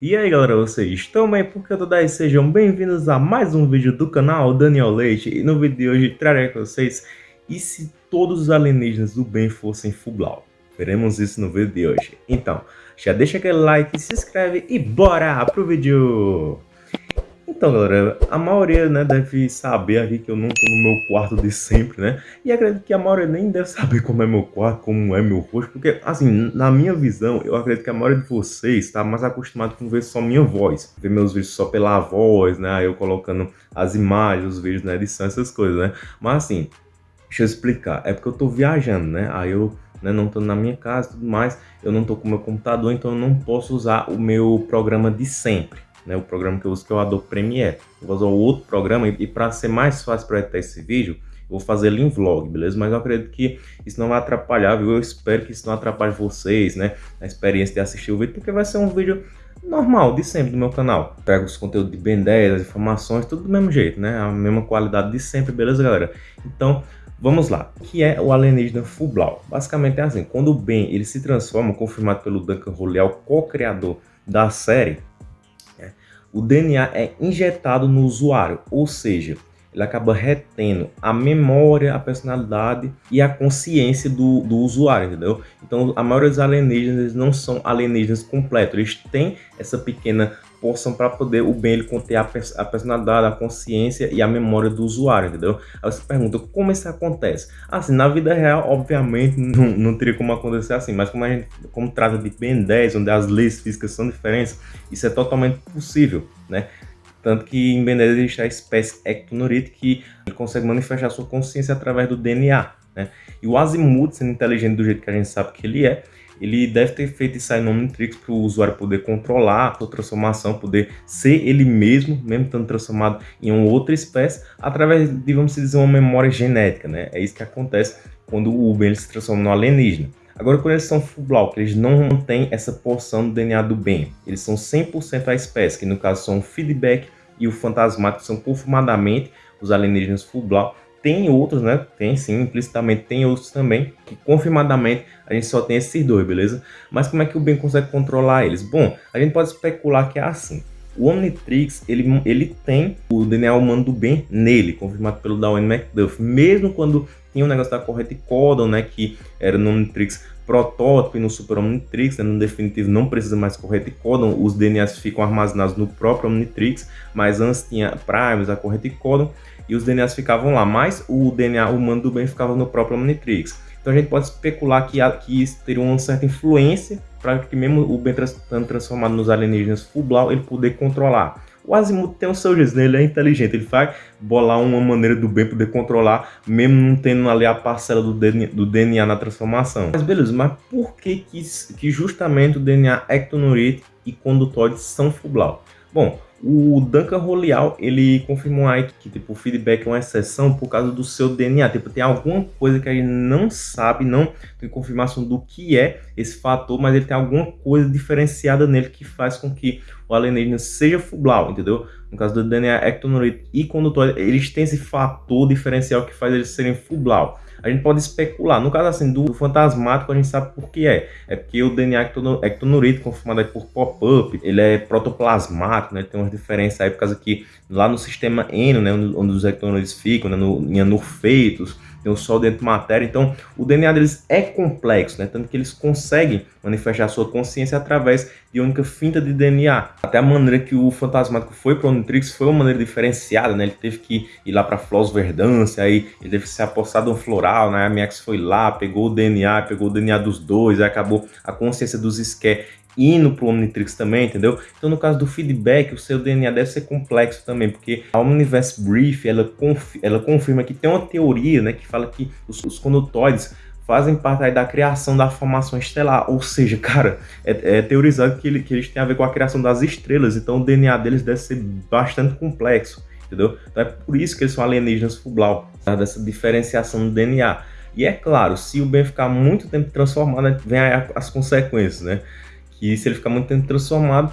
E aí galera, vocês estão bem? Porque eu tô daí, sejam bem-vindos a mais um vídeo do canal Daniel Leite E no vídeo de hoje trarei com vocês E se todos os alienígenas do bem fossem Fublau? Veremos isso no vídeo de hoje Então, já deixa aquele like, se inscreve e bora pro vídeo! Então, galera, a maioria, né, deve saber aqui que eu não tô no meu quarto de sempre, né? E acredito que a maioria nem deve saber como é meu quarto, como é meu rosto, porque, assim, na minha visão, eu acredito que a maioria de vocês está mais acostumado com ver só minha voz, ver meus vídeos só pela voz, né? Eu colocando as imagens, os vídeos na edição, essas coisas, né? Mas, assim, deixa eu explicar, é porque eu tô viajando, né? Aí eu né, não tô na minha casa e tudo mais, eu não tô com meu computador, então eu não posso usar o meu programa de sempre né, o programa que eu uso que é o Adobe Premiere. Eu vou usar outro programa e, e para ser mais fácil para editar esse vídeo, eu vou fazer ele em vlog, beleza? Mas eu acredito que isso não vai atrapalhar, viu? Eu espero que isso não atrapalhe vocês, né? A experiência de assistir o vídeo, porque vai ser um vídeo normal, de sempre do meu canal. Pego os conteúdos de Ben 10, as informações, tudo do mesmo jeito, né? A mesma qualidade de sempre, beleza, galera? Então, Vamos lá, o que é o alienígena Fublau? Basicamente é assim, quando o Ben ele se transforma, confirmado pelo Duncan Roleal, co-criador da série, o DNA é injetado no usuário, ou seja, ele acaba retendo a memória, a personalidade e a consciência do, do usuário, entendeu? Então, a maioria dos alienígenas não são alienígenas completos, eles têm essa pequena porção para poder o bem ele conter a, a, personalidade, a consciência e a memória do usuário, entendeu? Aí você pergunta, como isso acontece? Assim, na vida real, obviamente, não, não teria como acontecer assim, mas como a gente como trata de Ben 10, onde as leis físicas são diferentes, isso é totalmente possível, né? Tanto que em Ben 10 existe a espécie Ectonurite que consegue manifestar sua consciência através do DNA, né? E o Azimuth, sendo inteligente do jeito que a gente sabe que ele é, ele deve ter feito isso aí no Omnitrix para o usuário poder controlar a sua transformação, poder ser ele mesmo, mesmo estando transformado em uma outra espécie, através de, vamos dizer, uma memória genética, né? É isso que acontece quando o Ben se transforma no alienígena. Agora, quando eles são full block, eles não têm essa porção do DNA do bem. Eles são 100% a espécie, que no caso são o feedback e o fantasmático, são conformadamente os alienígenas block tem outros, né? Tem sim, implicitamente tem outros também, que confirmadamente a gente só tem esses dois, beleza? Mas como é que o Ben consegue controlar eles? Bom, a gente pode especular que é assim. O Omnitrix, ele, ele tem o DNA humano do bem nele, confirmado pelo Darwin McDuff. Mesmo quando tinha o negócio da correta codon, né, que era no Omnitrix protótipo e no Super Omnitrix, né, no definitivo não precisa mais correta codon, os DNAs ficam armazenados no próprio Omnitrix, mas antes tinha Primes, a correta codon, e os DNAs ficavam lá, mas o DNA humano do bem ficava no próprio Omnitrix. Então a gente pode especular que, que isso teria uma certa influência para que mesmo o bem estando transformado nos alienígenas Fublau, ele poder controlar. O Azimuth tem o seu jeito, né? ele é inteligente, ele vai bolar uma maneira do bem poder controlar, mesmo não tendo ali a parcela do DNA, do DNA na transformação. Mas beleza, mas por que, que, que justamente o DNA ectonurite e condutóide são Fublau? Bom, o Duncan Roleal, ele confirmou aí que tipo, o feedback é uma exceção por causa do seu DNA. Tipo, tem alguma coisa que gente não sabe, não tem confirmação do que é esse fator, mas ele tem alguma coisa diferenciada nele que faz com que o alienígena seja fublau, entendeu? No caso do DNA ectonorite e condutor, eles têm esse fator diferencial que faz eles serem fublau a gente pode especular. No caso assim, do fantasmático, a gente sabe por que é. É porque o DNA ectonurito, conformado por pop-up, ele é protoplasmático, né? Tem umas diferenças aí, por causa que lá no sistema N, né, onde os ectonuritos ficam, né, no, anurfeitos, tem o Sol dentro de matéria, então o DNA deles é complexo, né? Tanto que eles conseguem manifestar sua consciência através de única finta de DNA. Até a maneira que o fantasmático foi para o Omnitrix foi uma maneira diferenciada, né? Ele teve que ir lá para Flos Verdância, aí ele teve que se apossar de um floral, né? A MX foi lá, pegou o DNA, pegou o DNA dos dois, aí acabou a consciência dos Sker indo para o Omnitrix também, entendeu? Então, no caso do feedback, o seu DNA deve ser complexo também, porque a Omniverse Brief, ela, confi ela confirma que tem uma teoria, né, que fala que os, os fazem parte da criação da formação estelar, ou seja, cara, é, é teorizado que, ele, que eles têm a ver com a criação das estrelas, então o DNA deles deve ser bastante complexo, entendeu? Então é por isso que eles são alienígenas Fublau, tá? dessa diferenciação do DNA. E é claro, se o Ben ficar muito tempo transformado, vem as consequências, né? Que se ele ficar muito tempo transformado,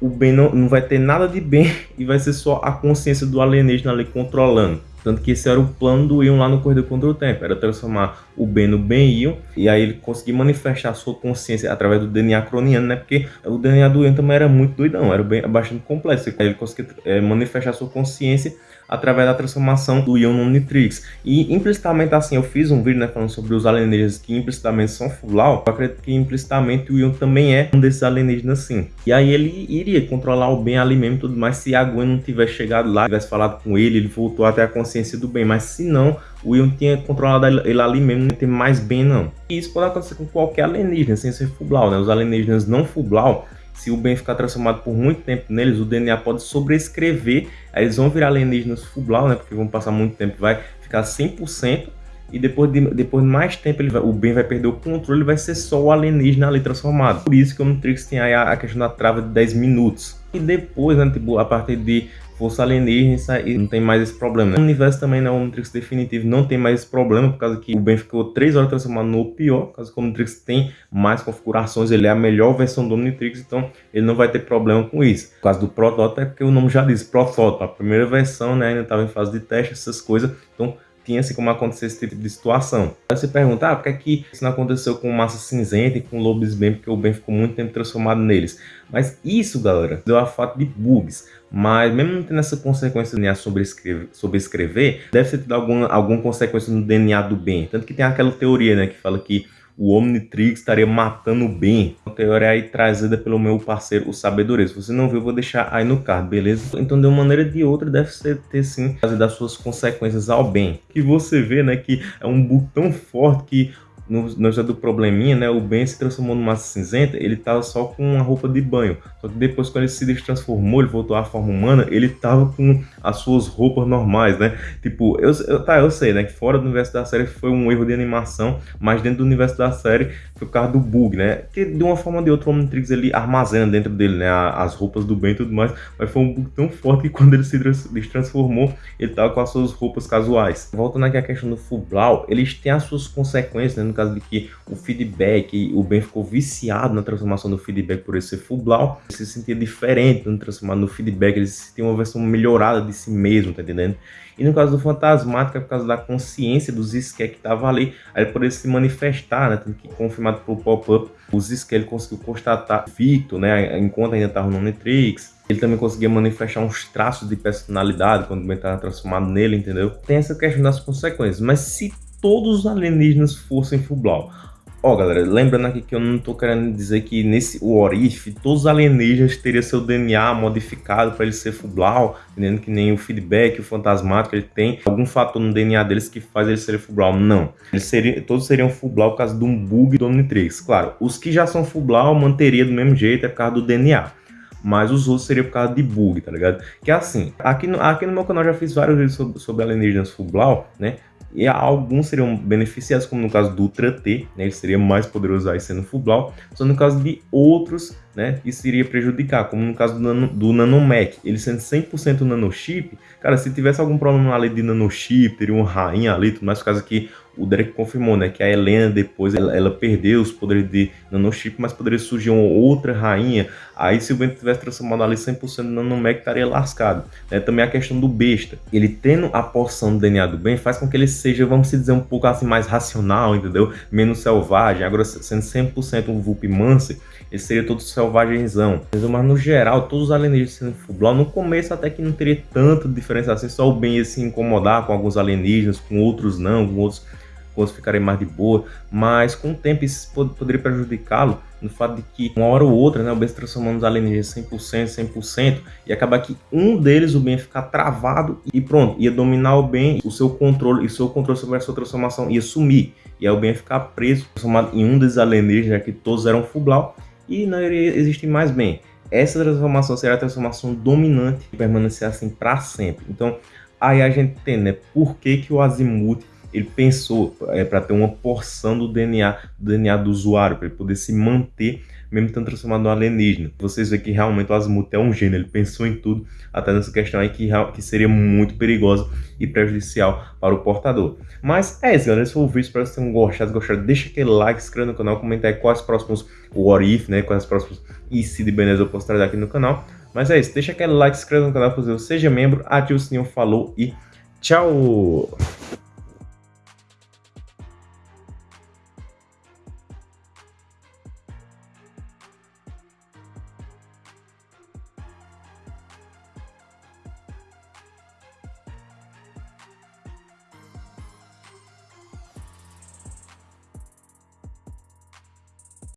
o bem não, não vai ter nada de bem e vai ser só a consciência do alienígena ali controlando. Tanto que esse era o plano do Ion lá no Corredor contra o Tempo, era transformar o Ben no Ben Ion, e aí ele conseguir manifestar sua consciência através do DNA croniano, né? Porque o DNA do Ion também era muito doidão, era bem, bastante complexo. Aí ele conseguia é, manifestar a sua consciência através da transformação do Ion no Omnitrix. E implicitamente assim, eu fiz um vídeo né, falando sobre os alienígenas que implicitamente são Fublau. Eu acredito que implicitamente o Ion também é um desses alienígenas sim. E aí ele iria controlar o bem ali mesmo e tudo mais se a Gwen não tivesse chegado lá, tivesse falado com ele, ele voltou até a consciência do bem. Mas se não, o Ion tinha controlado ele ali mesmo, não tem mais bem não. E isso pode acontecer com qualquer alienígena, sem ser Fublau, né? Os alienígenas não Fublau se o bem ficar transformado por muito tempo neles, o DNA pode sobrescrever, aí eles vão virar alienígenas Fublau, né? Porque vão passar muito tempo, vai ficar 100%, e depois de, depois de mais tempo ele vai, o bem vai perder o controle vai ser só o alienígena ali transformado. Por isso que o Omnitrix tem aí a, a questão da trava de 10 minutos. E depois, né, tipo, a partir de força alienígena e não tem mais esse problema. Né? O universo também não é o Omnitrix definitivo, não tem mais esse problema, por causa que o Ben ficou 3 horas transformado no pior, por causa que o Omnitrix tem mais configurações, ele é a melhor versão do Omnitrix, então ele não vai ter problema com isso. Por causa do protótipo, é porque o nome já diz, protótipo, a primeira versão né, ainda estava em fase de teste, essas coisas, então tinha assim como acontecer esse tipo de situação. Aí você pergunta, ah, por que, é que isso não aconteceu com Massa Cinzenta e com Lobos Ben, porque o Ben ficou muito tempo transformado neles. Mas isso, galera, deu a fato de bugs. Mas mesmo não tendo essa consequência do DNA sobre escrever, sobre escrever deve ter tido alguma, alguma consequência no DNA do Ben. Tanto que tem aquela teoria, né, que fala que o Omnitrix estaria matando o Ben. Uma teoria aí trazida pelo meu parceiro, o Sabedoria. Se você não viu, eu vou deixar aí no card, beleza? Então, de uma maneira ou de outra, deve ser, ter sim das suas consequências ao bem. Que você vê, né, que é um bug tão forte que no, no do probleminha, né, o Ben se transformou numa cinzenta, ele tava só com uma roupa de banho. Só que depois, quando ele se transformou, ele voltou à forma humana, ele tava com as suas roupas normais, né? Tipo, eu, eu, tá, eu sei, né, que fora do universo da série foi um erro de animação, mas dentro do universo da série foi por causa do bug, né? Que de uma forma ou de outra o Omnitrix ele armazena dentro dele, né, as roupas do Ben e tudo mais, mas foi um bug tão forte que quando ele se transformou, ele tava com as suas roupas casuais. Voltando aqui à questão do Fublau, eles têm as suas consequências, né? Caso de que o feedback, o Ben ficou viciado na transformação do feedback por esse Fublau, ele se sentia diferente no transformar no feedback, ele se sentia uma versão melhorada de si mesmo, tá entendendo? E no caso do Fantasmático, é por causa da consciência dos Skek que tava ali, aí ele poderia se manifestar, né? Tanto que confirmado pelo pop-up, os Skek ele conseguiu constatar Victor, né? Enquanto ainda estava no Netrix. Ele também conseguia manifestar uns traços de personalidade quando o Ben estava transformado nele, entendeu? Tem essa questão das consequências, mas se todos os alienígenas fossem Fublau. Ó, oh, galera, lembrando aqui que eu não tô querendo dizer que nesse What If, todos os alienígenas teriam seu DNA modificado para ele ser Fublau, entendendo que nem o feedback, o fantasmático, ele tem algum fator no DNA deles que faz ele ser Fublau. Não. Eles seriam, todos seriam Fublau por causa de um bug do Omnitrix. Claro, os que já são Fublau manteria do mesmo jeito, é por causa do DNA mas os outros seriam por causa de bug, tá ligado? Que é assim, aqui no, aqui no meu canal já fiz vários vídeos sobre, sobre alienígenas Fublau, né? E alguns seriam beneficiados, como no caso do Ultra T, né, ele seria mais poderoso aí sendo Fublau, só no caso de outros, né, isso iria prejudicar, como no caso do, nano, do Nanomec, ele sendo 100% nanochip, cara, se tivesse algum problema ali de nanochip, teria uma rainha ali, tudo mais, por causa que o Derek confirmou, né, que a Helena depois ela, ela, perdeu os poderes de nanochip, mas poderia surgir uma outra rainha. Aí se o Bento tivesse transformado ali 100% no nanomec, estaria lascado. Né? Também a questão do besta. Ele tendo a porção do DNA do bem faz com que ele seja, vamos dizer, um pouco assim mais racional, entendeu? Menos selvagem. Agora sendo 100% um Vulp Mancer, ele seria todo selvagenzão. Mas no geral, todos os alienígenas sendo Fublau, no começo até que não teria tanta diferença assim, só o Ben ia se incomodar com alguns alienígenas, com outros não, com outros outros ficarem mais de boa, mas com o tempo isso poderia prejudicá-lo no fato de que uma hora ou outra, né, o Ben se transformando nos alienígenas 100%, 100%, e acabar que um deles, o Ben, ficar travado e pronto, ia dominar o Ben, o seu controle, e seu controle sobre a sua transformação ia sumir, e aí o Ben ia ficar preso, transformado em um desses alienígenas, já que todos eram Fublau, e não iria existir mais Ben. Essa transformação será a transformação dominante e permanecer assim para sempre. Então, aí a gente tem, né, por que que o Azimuth ele pensou é, para ter uma porção do DNA, do DNA do usuário, para ele poder se manter mesmo estando transformado no alienígena. Vocês veem que realmente o Azimuth é um gênio, ele pensou em tudo, até nessa questão aí que, que seria muito perigosa e prejudicial para o portador. Mas é isso, galera, esse foi o vídeo, espero que vocês tenham gostado, se gostaram, deixa aquele like, se inscreva no canal, comenta aí quais próximos What If, né, quais próximos e de beleza eu posso trazer aqui no canal. Mas é isso, deixa aquele like, se inscreva no canal, seja membro, ative o sininho, falou e Tchau!